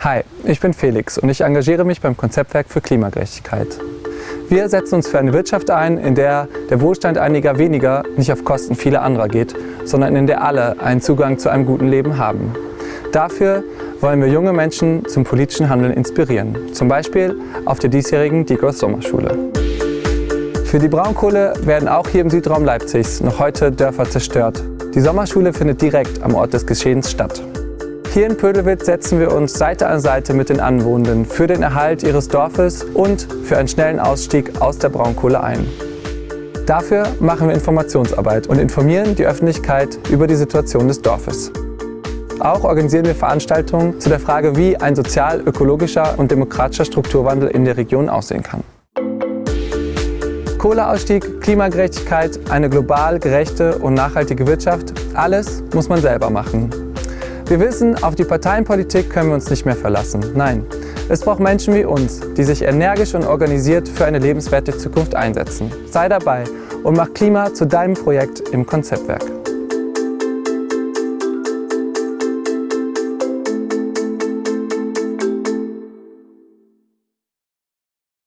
Hi, ich bin Felix und ich engagiere mich beim Konzeptwerk für Klimagerechtigkeit. Wir setzen uns für eine Wirtschaft ein, in der der Wohlstand einiger weniger nicht auf Kosten vieler anderer geht, sondern in der alle einen Zugang zu einem guten Leben haben. Dafür wollen wir junge Menschen zum politischen Handeln inspirieren, zum Beispiel auf der diesjährigen Digos Sommerschule. Für die Braunkohle werden auch hier im Südraum Leipzigs noch heute Dörfer zerstört. Die Sommerschule findet direkt am Ort des Geschehens statt. Hier in Pödelwitz setzen wir uns Seite an Seite mit den Anwohnenden für den Erhalt ihres Dorfes und für einen schnellen Ausstieg aus der Braunkohle ein. Dafür machen wir Informationsarbeit und informieren die Öffentlichkeit über die Situation des Dorfes. Auch organisieren wir Veranstaltungen zu der Frage, wie ein sozial, ökologischer und demokratischer Strukturwandel in der Region aussehen kann. Kohleausstieg, Klimagerechtigkeit, eine global gerechte und nachhaltige Wirtschaft, alles muss man selber machen. Wir wissen, auf die Parteienpolitik können wir uns nicht mehr verlassen. Nein, es braucht Menschen wie uns, die sich energisch und organisiert für eine lebenswerte Zukunft einsetzen. Sei dabei und mach Klima zu deinem Projekt im Konzeptwerk.